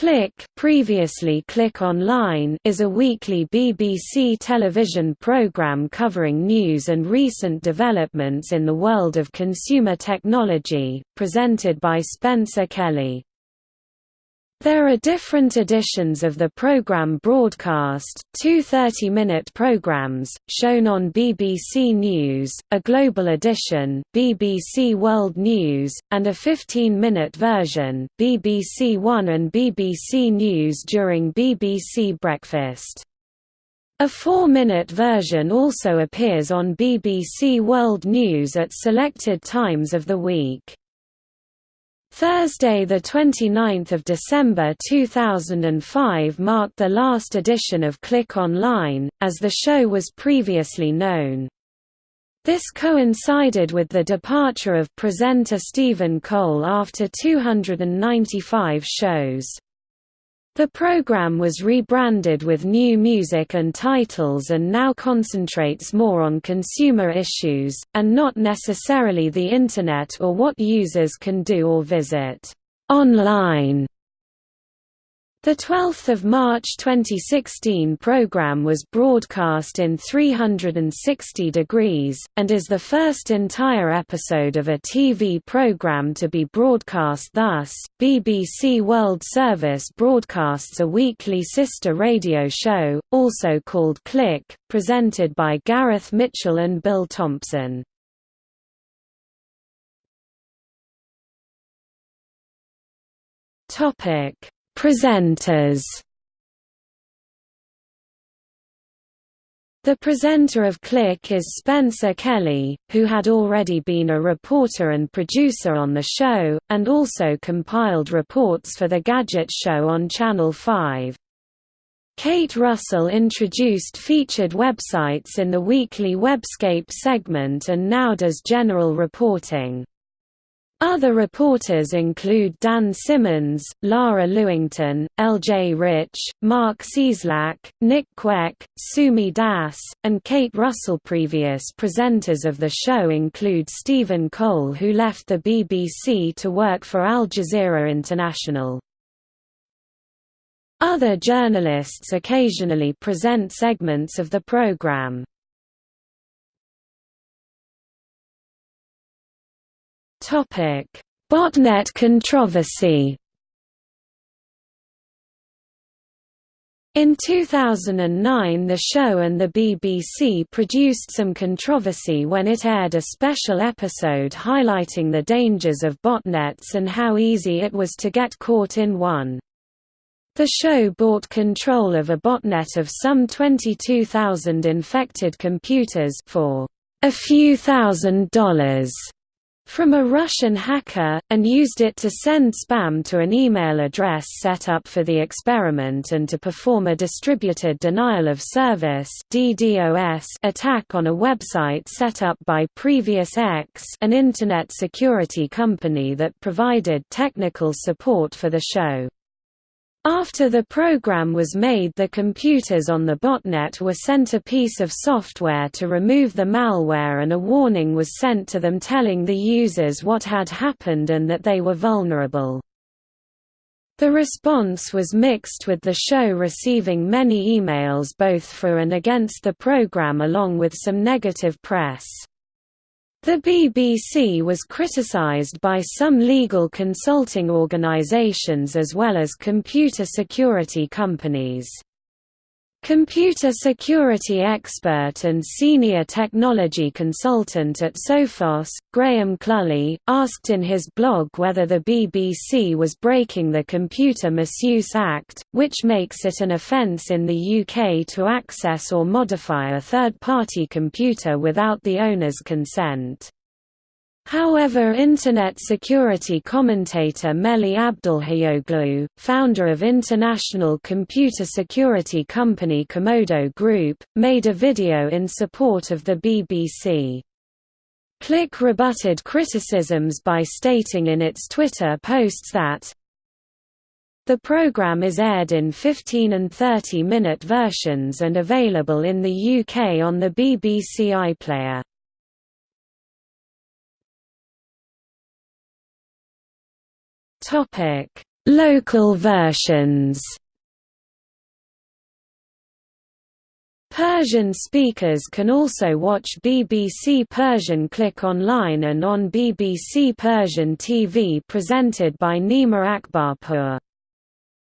Click, previously Click Online, is a weekly BBC television programme covering news and recent developments in the world of consumer technology, presented by Spencer Kelly. There are different editions of the programme broadcast, two 30-minute programmes, shown on BBC News, a global edition, BBC World News, and a 15-minute version, BBC One and BBC News during BBC Breakfast. A four-minute version also appears on BBC World News at selected times of the week. Thursday 29 December 2005 marked the last edition of Click Online, as the show was previously known. This coincided with the departure of presenter Stephen Cole after 295 shows. The program was rebranded with new music and titles and now concentrates more on consumer issues, and not necessarily the Internet or what users can do or visit online the 12th of March 2016 program was broadcast in 360 degrees, and is the first entire episode of a TV program to be broadcast thus. BBC World Service broadcasts a weekly sister radio show, also called Click, presented by Gareth Mitchell and Bill Thompson. Topic Presenters The presenter of Click is Spencer Kelly, who had already been a reporter and producer on the show, and also compiled reports for the Gadget Show on Channel 5. Kate Russell introduced featured websites in the weekly Webscape segment and now does general reporting. Other reporters include Dan Simmons, Lara Lewington, L.J. Rich, Marc Cieslak, Nick Kwek, Sumi Das, and Kate Russell. Previous presenters of the show include Stephen Cole who left the BBC to work for Al Jazeera International. Other journalists occasionally present segments of the programme. Topic: Botnet controversy. In 2009 the show and the BBC produced some controversy when it aired a special episode highlighting the dangers of botnets and how easy it was to get caught in one. The show bought control of a botnet of some 22,000 infected computers for a few thousand dollars from a Russian hacker, and used it to send spam to an email address set up for the experiment and to perform a distributed denial of service attack on a website set up by Prevx an Internet security company that provided technical support for the show. After the program was made the computers on the botnet were sent a piece of software to remove the malware and a warning was sent to them telling the users what had happened and that they were vulnerable. The response was mixed with the show receiving many emails both for and against the program along with some negative press. The BBC was criticised by some legal consulting organisations as well as computer security companies. Computer security expert and senior technology consultant at Sophos, Graham Cluley, asked in his blog whether the BBC was breaking the Computer Misuse Act, which makes it an offence in the UK to access or modify a third-party computer without the owner's consent. However Internet security commentator Melih Abdulhayoglu, founder of international computer security company Comodo Group, made a video in support of the BBC. Click rebutted criticisms by stating in its Twitter posts that the program is aired in 15 and 30-minute versions and available in the UK on the BBC iPlayer. Topic: Local versions Persian speakers can also watch BBC Persian Click online and on BBC Persian TV presented by Nima Akbarpour.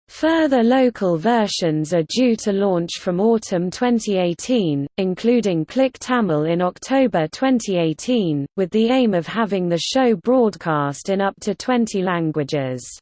Further local versions are due to launch from autumn 2018, including Click Tamil in October 2018, with the aim of having the show broadcast in up to 20 languages.